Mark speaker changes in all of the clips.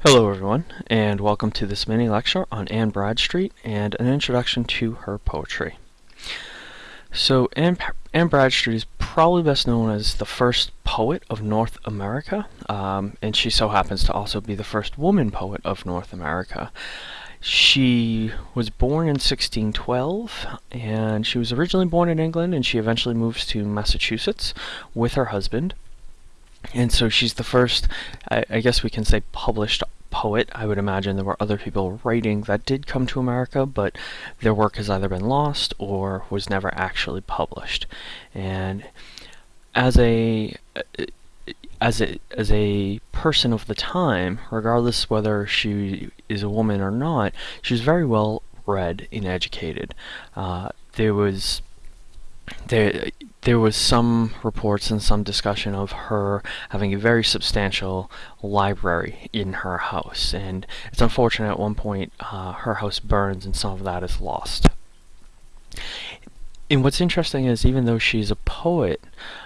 Speaker 1: Hello everyone, and welcome to this mini lecture on Anne Bradstreet and an introduction to her poetry. So Anne, Anne Bradstreet is probably best known as the first poet of North America, um, and she so happens to also be the first woman poet of North America. She was born in 1612, and she was originally born in England, and she eventually moves to Massachusetts with her husband. And so she's the first, I, I guess we can say, published poet. I would imagine there were other people writing that did come to America, but their work has either been lost or was never actually published. And as a as a as a person of the time, regardless whether she is a woman or not, she was very well read and educated. Uh, there was there there was some reports and some discussion of her having a very substantial library in her house and it's unfortunate at one point uh, her house burns and some of that is lost. And what's interesting is even though she's a poet,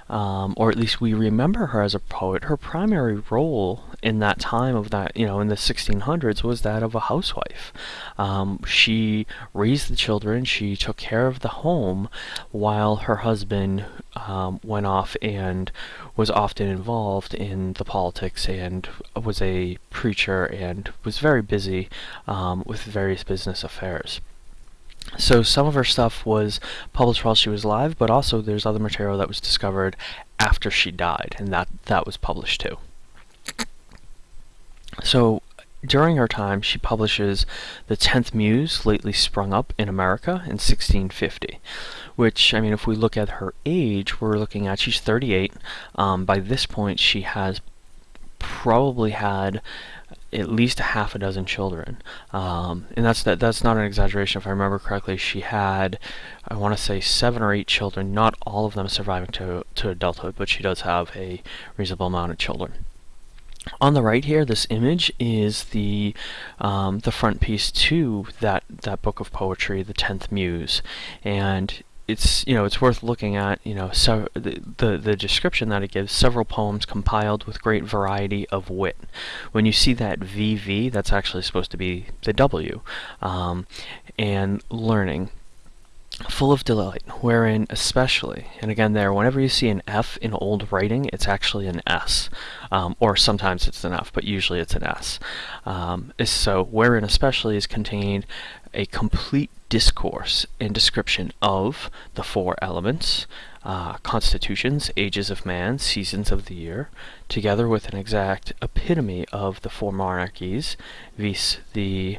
Speaker 1: um, or at least we remember her as a poet, her primary role in that time of that, you know, in the 1600s was that of a housewife. Um, she raised the children, she took care of the home, while her husband um, went off and was often involved in the politics and was a preacher and was very busy um, with various business affairs. So some of her stuff was published while she was alive, but also there's other material that was discovered after she died, and that, that was published too. So during her time, she publishes The Tenth Muse, lately sprung up in America in 1650, which, I mean, if we look at her age, we're looking at, she's 38. Um, by this point, she has probably had at least a half a dozen children, um, and that's that. That's not an exaggeration. If I remember correctly, she had, I want to say, seven or eight children. Not all of them surviving to to adulthood, but she does have a reasonable amount of children. On the right here, this image is the um, the front piece to that that book of poetry, the Tenth Muse, and it's you know it's worth looking at you know so the, the, the description that it gives several poems compiled with great variety of wit. When you see that VV that's actually supposed to be the W um, and learning full of delight, wherein especially, and again there, whenever you see an F in old writing, it's actually an S, um, or sometimes it's an F, but usually it's an S. Um, so, wherein especially is contained a complete discourse and description of the four elements, uh, constitutions, ages of man, seasons of the year, together with an exact epitome of the four monarchies, viz. the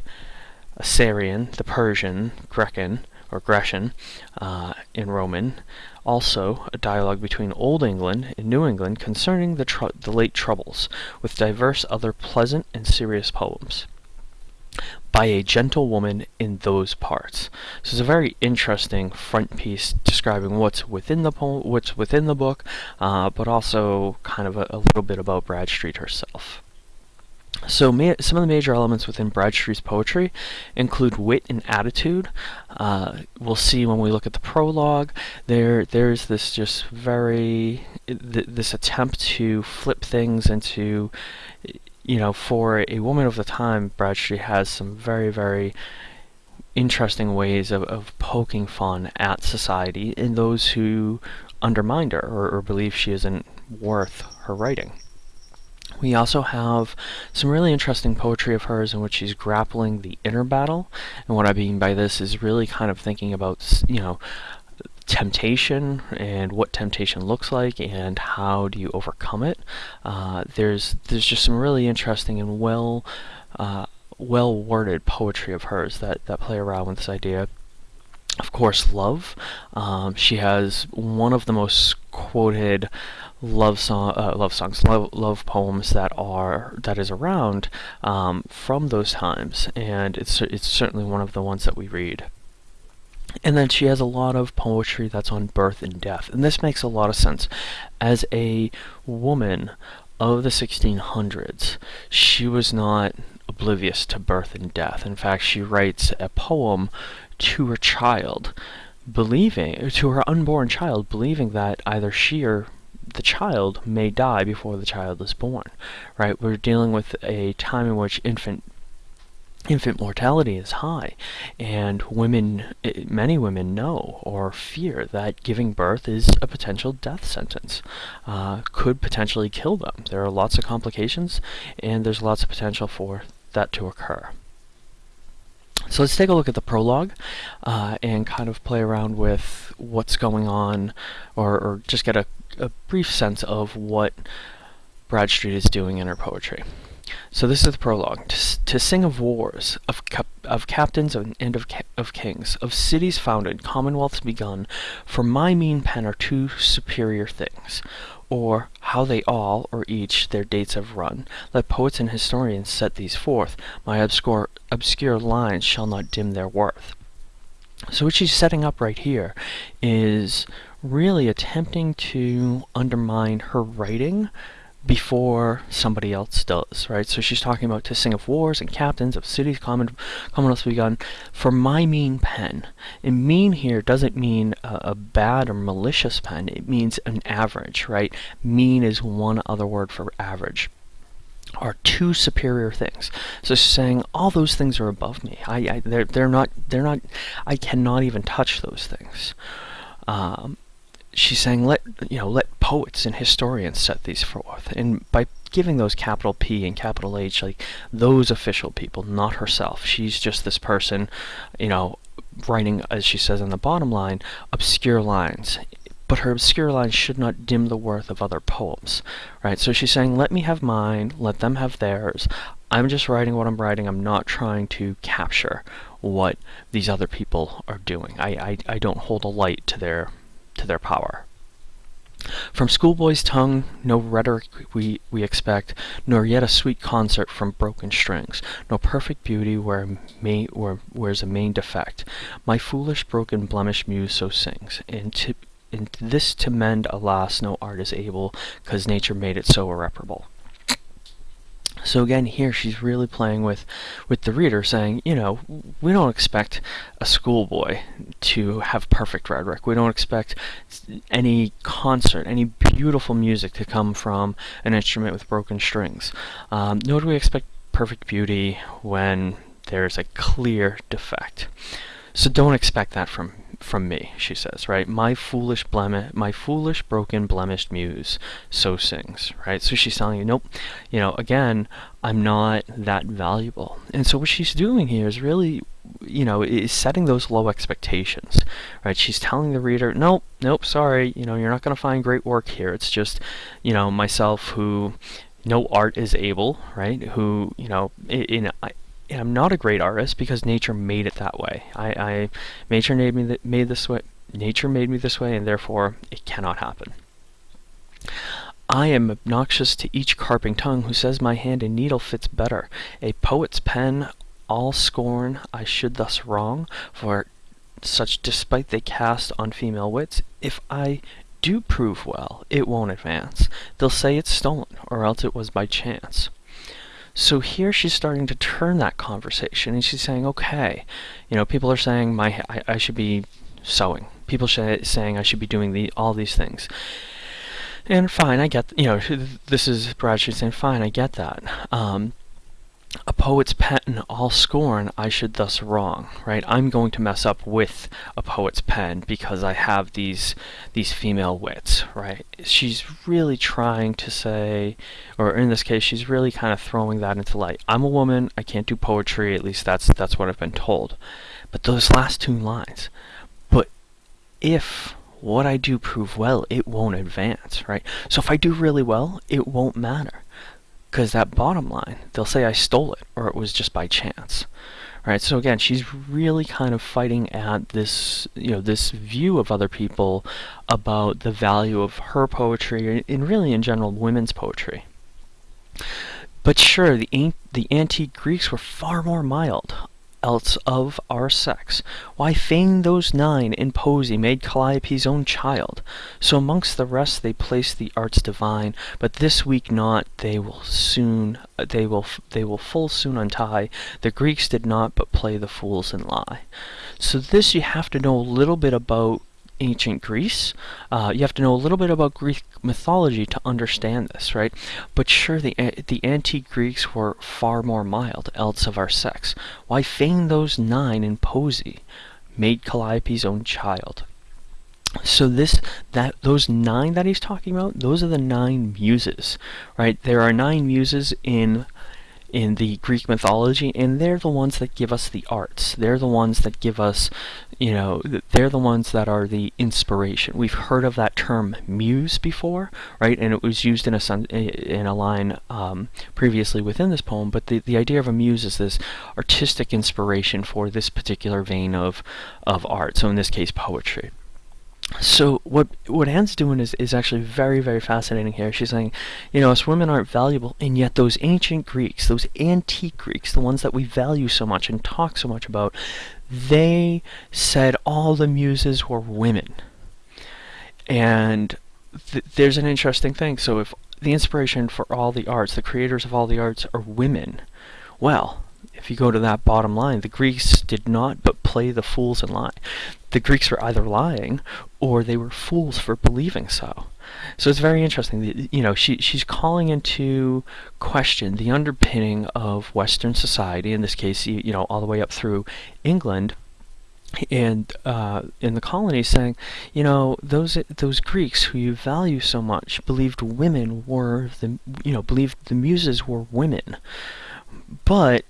Speaker 1: Assyrian, the Persian, Grecan, or Grecian uh, in Roman. Also, a dialogue between Old England and New England concerning the, the late Troubles, with diverse other pleasant and serious poems by a gentlewoman in those parts. So it's a very interesting front piece describing what's within the poem, what's within the book, uh, but also kind of a, a little bit about Bradstreet herself. So some of the major elements within Bradstreet's poetry include wit and attitude. Uh, we'll see when we look at the prologue. There, there's this just very th this attempt to flip things into, you know, for a woman of the time, Bradstreet has some very, very interesting ways of, of poking fun at society and those who undermined her or, or believe she isn't worth her writing. We also have some really interesting poetry of hers in which she's grappling the inner battle. And what I mean by this is really kind of thinking about, you know, temptation and what temptation looks like and how do you overcome it. Uh, there's there's just some really interesting and well uh, well worded poetry of hers that, that play around with this idea. Of course, love. Um, she has one of the most quoted love song, uh, love songs, love, love poems that are that is around um, from those times, and it's it's certainly one of the ones that we read. And then she has a lot of poetry that's on birth and death, and this makes a lot of sense. As a woman of the 1600s, she was not oblivious to birth and death. In fact, she writes a poem to her child, believing to her unborn child, believing that either she or the child may die before the child is born, right? We're dealing with a time in which infant infant mortality is high and women eh, many women know or fear that giving birth is a potential death sentence uh, could potentially kill them there are lots of complications and there's lots of potential for that to occur so let's take a look at the prologue uh, and kind of play around with what's going on or, or just get a, a brief sense of what Bradstreet is doing in her poetry. So this is the prologue. To, to sing of wars, of, cap of captains and of, ca of kings, of cities founded, commonwealths begun, for my mean pen are two superior things. Or how they all, or each, their dates have run. Let poets and historians set these forth. My obscure, obscure lines shall not dim their worth. So what she's setting up right here is really attempting to undermine her writing before somebody else does, right? So she's talking about to sing of wars and captains of cities common commonwealths begun for my mean pen. And mean here doesn't mean a, a, bad or malicious pen. It means an average, right? Mean is one other word for average. Are two superior things. So she's saying all those things are above me. I, I they're they're not they're not. I cannot even touch those things. Um, she's saying let you know let poets and historians set these forth. And by giving those capital P and capital H like those official people not herself. She's just this person you know writing as she says on the bottom line obscure lines. But her obscure lines should not dim the worth of other poems right? So she's saying let me have mine let them have theirs. I'm just writing what I'm writing. I'm not trying to capture what these other people are doing. I, I, I don't hold a light to their to their power. From schoolboy's tongue, no rhetoric we, we expect, nor yet a sweet concert from broken strings, no perfect beauty where, may, where where's a main defect. My foolish, broken, blemished muse so sings, and to, and this to mend, alas, no art is able, 'cause nature made it so irreparable. So again, here she's really playing with, with the reader, saying, you know, we don't expect a schoolboy to have perfect rhetoric. We don't expect any concert, any beautiful music to come from an instrument with broken strings. Um, nor do we expect perfect beauty when there's a clear defect. So don't expect that from from me, she says, right? My foolish blemish, my foolish, broken, blemished muse so sings, right? So she's telling you, nope, you know, again, I'm not that valuable. And so what she's doing here is really, you know, is setting those low expectations, right? She's telling the reader, nope, nope, sorry, you know, you're not going to find great work here. It's just, you know, myself who no art is able, right? Who, you know, in, in I'm not a great artist because nature made it that way. I, I nature made me th made this way. Nature made me this way, and therefore it cannot happen. I am obnoxious to each carping tongue who says my hand and needle fits better. A poet's pen, all scorn I should thus wrong, for such despite they cast on female wits. If I do prove well, it won't advance. They'll say it's stolen, or else it was by chance. So here she's starting to turn that conversation and she's saying, okay, you know, people are saying my I, I should be sewing. People sh- saying I should be doing the all these things. And fine, I get, you know, this is Bradstreet saying, fine, I get that. Um, a poet's pen all scorn I should thus wrong, right? I'm going to mess up with a poet's pen because I have these these female wits, right? She's really trying to say, or in this case, she's really kind of throwing that into light. I'm a woman, I can't do poetry, at least that's that's what I've been told. But those last two lines, but if what I do prove well, it won't advance, right? So if I do really well, it won't matter because that bottom line, they'll say I stole it or it was just by chance. Right, so again, she's really kind of fighting at this, you know, this view of other people about the value of her poetry and really in general women's poetry. But sure, the, the antique Greeks were far more mild else of our sex. Why feign those nine in poesy made Calliope's own child? So amongst the rest they place the arts divine, but this weak knot they will soon uh, they will they will full soon untie. The Greeks did not but play the fools and lie. So this you have to know a little bit about ancient Greece. Uh, you have to know a little bit about Greek mythology to understand this, right? But sure, the the antique Greeks were far more mild, else of our sex. Why feign those nine in poesy? Made Calliope's own child. So this that those nine that he's talking about, those are the nine muses, right? There are nine muses in in the Greek mythology, and they're the ones that give us the arts. They're the ones that give us, you know, they're the ones that are the inspiration. We've heard of that term muse before, right? And it was used in a in a line um, previously within this poem. But the the idea of a muse is this artistic inspiration for this particular vein of of art. So in this case, poetry so what what Anne's doing is, is actually very very fascinating here. She's saying, you know, us women aren't valuable, and yet those ancient Greeks, those antique Greeks, the ones that we value so much and talk so much about, they said all the muses were women. And th there's an interesting thing. So if the inspiration for all the arts, the creators of all the arts, are women, well, if you go to that bottom line, the Greeks did not but play the fools and lie. The Greeks were either lying or they were fools for believing so. So it's very interesting. You know, she she's calling into question the underpinning of Western society. In this case, you know, all the way up through England, and uh, in the colonies saying, you know, those those Greeks who you value so much believed women were the you know believed the muses were women, but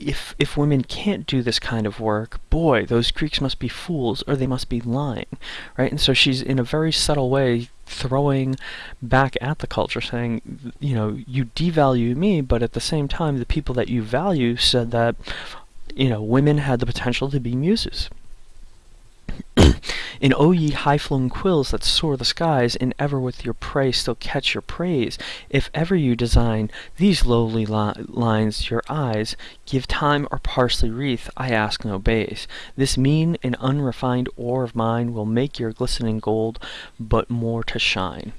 Speaker 1: if if women can't do this kind of work, boy, those Greeks must be fools or they must be lying, right? And so she's in a very subtle way throwing back at the culture saying, you know, you devalue me, but at the same time the people that you value said that you know, women had the potential to be muses. In O ye high-flown quills that soar the skies, and ever with your prey still catch your praise, if ever you design these lowly li lines your eyes, give thyme or parsley wreath, I ask no base. This mean and unrefined ore of mine will make your glistening gold but more to shine.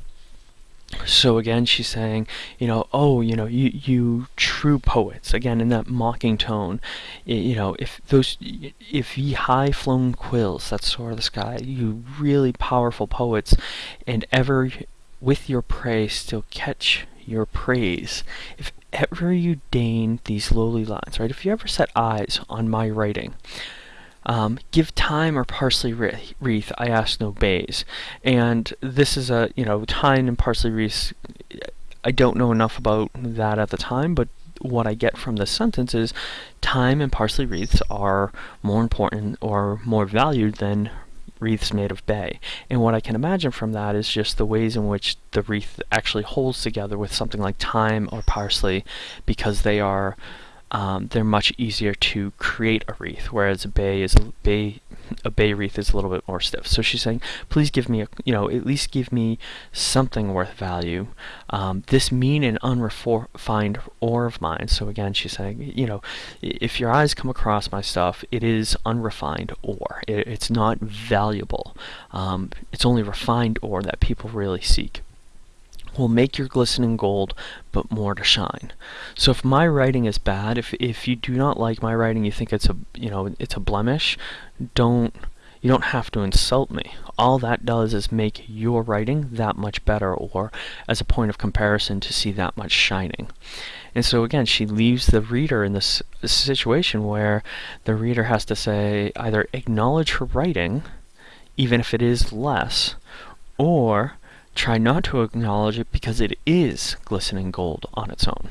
Speaker 1: So again, she's saying, you know, oh, you know, you you true poets, again in that mocking tone, you know, if those, if ye high flown quills that soar the sky, you really powerful poets, and ever with your prey still catch your praise, if ever you deign these lowly lines, right? If you ever set eyes on my writing, um, give thyme or parsley wreath, I ask no bays. And this is a, you know, thyme and parsley wreath, I don't know enough about that at the time, but what I get from this sentence is thyme and parsley wreaths are more important or more valued than wreaths made of bay. And what I can imagine from that is just the ways in which the wreath actually holds together with something like thyme or parsley because they are um, they're much easier to create a wreath, whereas a bay is a bay a bay wreath is a little bit more stiff. So she's saying, please give me a you know at least give me something worth value. Um, this mean and unrefined ore of mine. So again, she's saying, you know, if your eyes come across my stuff, it is unrefined ore. It, it's not valuable. Um, it's only refined ore that people really seek will make your glistening gold, but more to shine. So if my writing is bad, if if you do not like my writing, you think it's a you know it's a blemish, don't you don't have to insult me. All that does is make your writing that much better, or as a point of comparison to see that much shining. And so again, she leaves the reader in this, situation where the reader has to say either acknowledge her writing, even if it is less, or Try not to acknowledge it because it is glistening gold on its own.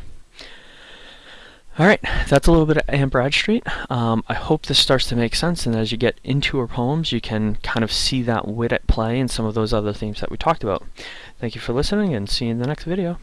Speaker 1: Alright, that's a little bit of Anne Bradstreet. Um, I hope this starts to make sense, and as you get into her poems, you can kind of see that wit at play in some of those other themes that we talked about. Thank you for listening, and see you in the next video.